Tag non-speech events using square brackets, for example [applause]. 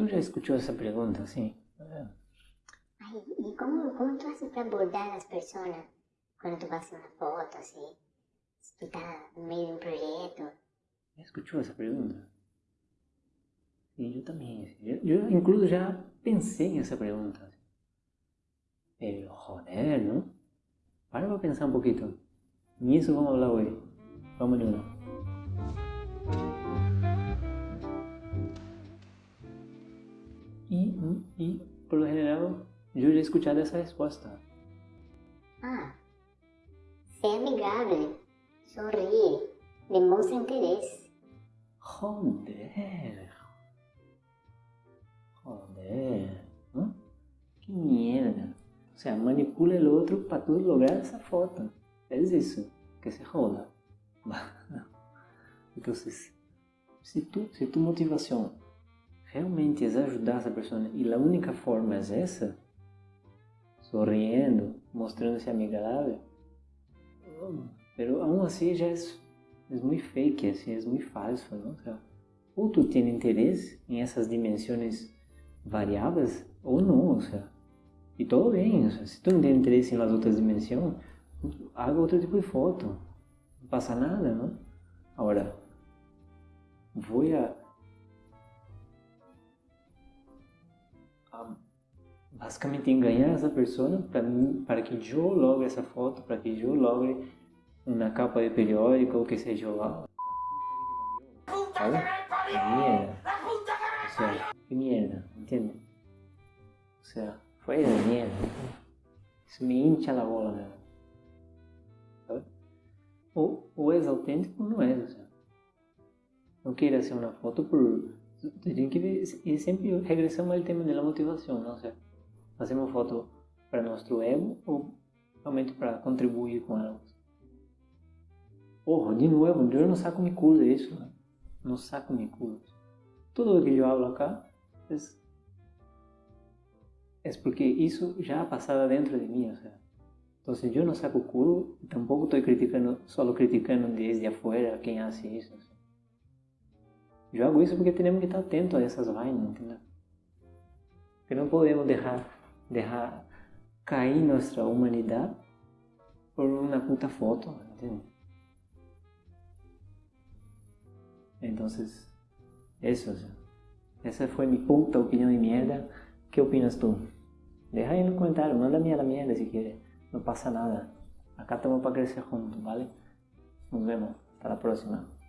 Tu já escutou essa pergunta, assim? Ai, e como, como tu haces para abordar as pessoas quando tu faz uma foto, assim? Se tu tá no meio de um projeto? Já escutou essa pergunta? Sim, eu também. Eu, eu, incluso, já pensei nessa pergunta. Pero, joder, ¿no? Para para pensar um pouquinho. Nisso vamos falar hoje. Vamos E, e, por lo general, eu já he escuchado essa resposta. Ah, sé amigável, sorríe, demonstra interesse. Joder. Joder. ¿no? Que mierda. O sea, manipula el otro para tú lograr esa foto. Es eso que se joda. [laughs] Entonces, se tu, se tu motivação realmente ajudar essa pessoa e a única forma é essa, sorriendo, mostrando-se amigável, pero aún assim já é, é muito fake, assim, é muito falso, não? Ou tu tem interesse em essas dimensões variáveis ou não, o sea, e tudo bem, o sea, se tu não tem interesse nas outras dimensões, haga outro tipo de foto, não passa nada, não? Agora, vou a, basicamente enganar essa pessoa para, para que eu logre essa foto, para que eu logre uma capa de periódico ou que seja lá. ¿Sabe? Mierda. O sea, que mierda, ¿entiendes? O sea, fue de mierda. Isso me hincha la bola, né? ¿Sabe? Ou, ou és autêntico ou não és, o sea. Não queira ser uma foto por... Tem que e sempre regressamos ao tema da motivação, não? O sea, fazemos foto para nosso ego ou realmente para contribuir com ela? Porra, de novo, eu não saco mi culo de isso, né? Não saco mi culo. Tudo o que eu hablo acá é, é porque isso já ha passado dentro de mim, o sea. Então, eu não saco culo, tampouco estou criticando, só criticando desde afuera quem hace isso. O sea. Eu hago isso porque temos que estar atentos a essas vainas, entendeu? Que não podemos deixar, deixar cair nossa humanidade por uma puta foto, entende? Entonces, eso, esa fue mi puta opinión de mierda. ¿Qué opinas tú? Deja ahí en los comentarios, mándame a la mierda si quieres. No pasa nada. Acá estamos para crecer juntos, ¿vale? Nos vemos. Hasta la próxima.